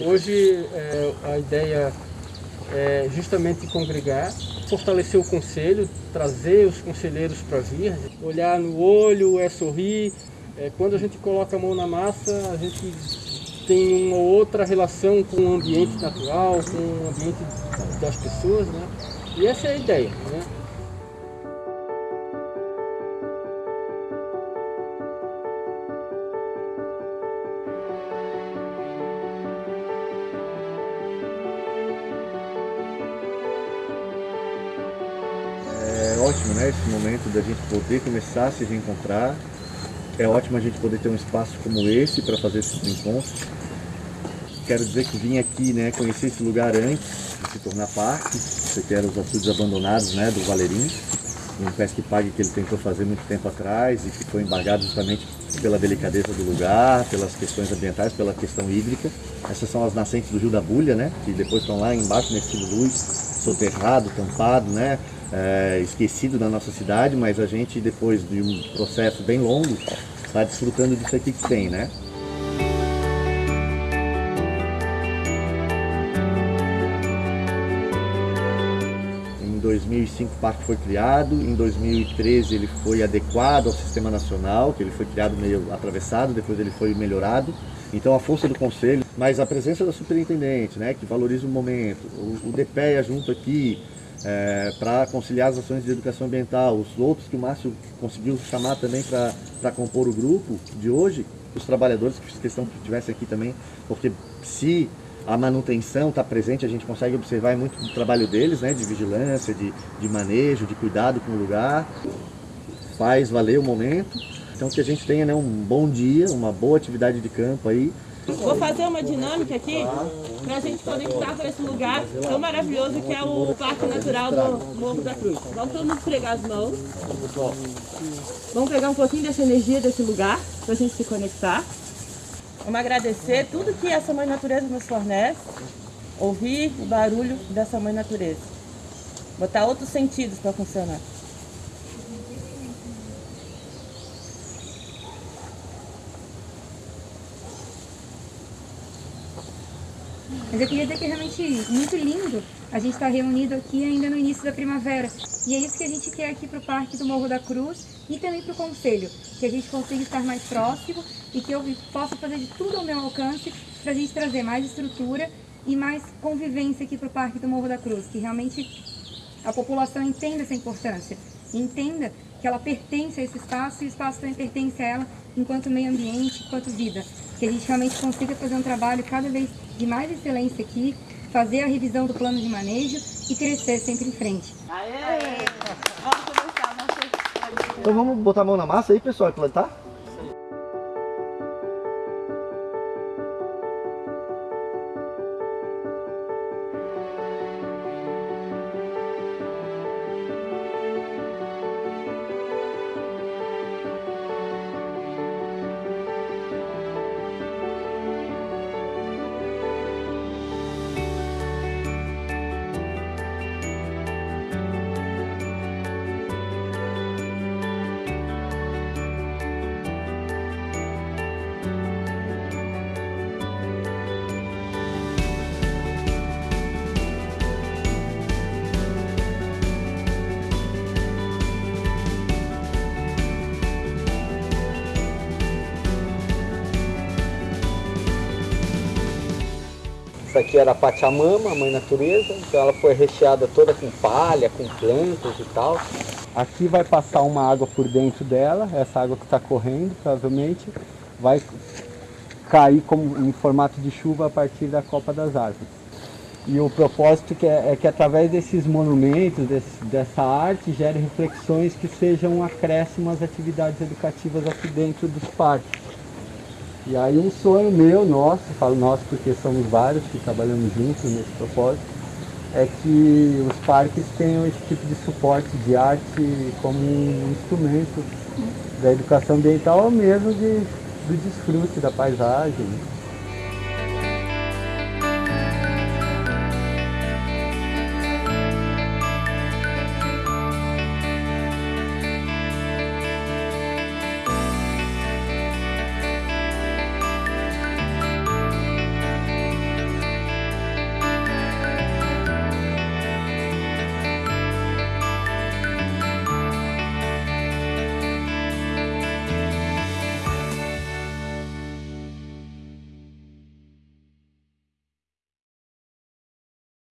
Hoje é, a ideia é justamente congregar, fortalecer o conselho, trazer os conselheiros para vir, olhar no olho, é sorrir. É, quando a gente coloca a mão na massa, a gente tem uma outra relação com o ambiente natural, com o ambiente das pessoas, né? E essa é a ideia, né? Né, esse momento da gente poder começar a se reencontrar. É ótimo a gente poder ter um espaço como esse para fazer esses encontros. Quero dizer que vim aqui, né, conhecer esse lugar antes de se tornar parque. Você quer os açudes abandonados, né, do Valerim. Um pesque pague que ele tentou fazer muito tempo atrás e que foi embargado justamente pela delicadeza do lugar, pelas questões ambientais, pela questão hídrica. Essas são as nascentes do Rio da Bulha, né, que depois estão lá embaixo nesse luz, soterrado, tampado, né, é, esquecido da nossa cidade, mas a gente, depois de um processo bem longo, está desfrutando disso aqui que tem, né? Em 2005 o parque foi criado, em 2013 ele foi adequado ao sistema nacional, que ele foi criado meio atravessado, depois ele foi melhorado. Então a força do conselho, mas a presença da superintendente, né, que valoriza o momento, o, o DPEA junto aqui, é, para conciliar as ações de educação ambiental, os outros que o Márcio conseguiu chamar também para compor o grupo de hoje, os trabalhadores que fiz questão que estivessem aqui também, porque se a manutenção está presente, a gente consegue observar muito do trabalho deles, né, de vigilância, de, de manejo, de cuidado com o lugar, faz valer o momento, então que a gente tenha né, um bom dia, uma boa atividade de campo aí, Vou fazer uma dinâmica aqui para a gente conectar com esse lugar tão maravilhoso que é o Parque Natural do Morro da Cruz. Vamos todo mundo esfregar as mãos. Vamos pegar um pouquinho dessa energia desse lugar para a gente se conectar. Vamos agradecer tudo que essa Mãe Natureza nos fornece. Ouvir o barulho dessa Mãe Natureza. Botar outros sentidos para funcionar. Mas eu queria dizer que é realmente muito lindo a gente estar reunido aqui ainda no início da primavera. E é isso que a gente quer aqui para o Parque do Morro da Cruz e também para o Conselho, que a gente consiga estar mais próximo e que eu possa fazer de tudo ao meu alcance para a gente trazer mais estrutura e mais convivência aqui para o Parque do Morro da Cruz, que realmente a população entenda essa importância, entenda que ela pertence a esse espaço e o espaço também pertence a ela enquanto meio ambiente, enquanto vida. Que a gente realmente consiga fazer um trabalho cada vez de mais excelência aqui, fazer a revisão do plano de manejo e crescer sempre em frente. Aê! Vamos começar, vamos Então vamos botar a mão na massa aí, pessoal, e plantar? Essa aqui era a Pachamama, a mãe natureza, então ela foi recheada toda com palha, com plantas e tal. Aqui vai passar uma água por dentro dela, essa água que está correndo, provavelmente, vai cair como, em formato de chuva a partir da copa das árvores. E o propósito que é, é que através desses monumentos, desse, dessa arte, gere reflexões que sejam acréscimo às atividades educativas aqui dentro dos parques. E aí um sonho meu, nosso, falo nosso porque somos vários que trabalhamos juntos nesse propósito, é que os parques tenham esse tipo de suporte de arte como um instrumento da educação ambiental ou mesmo de, do desfrute da paisagem.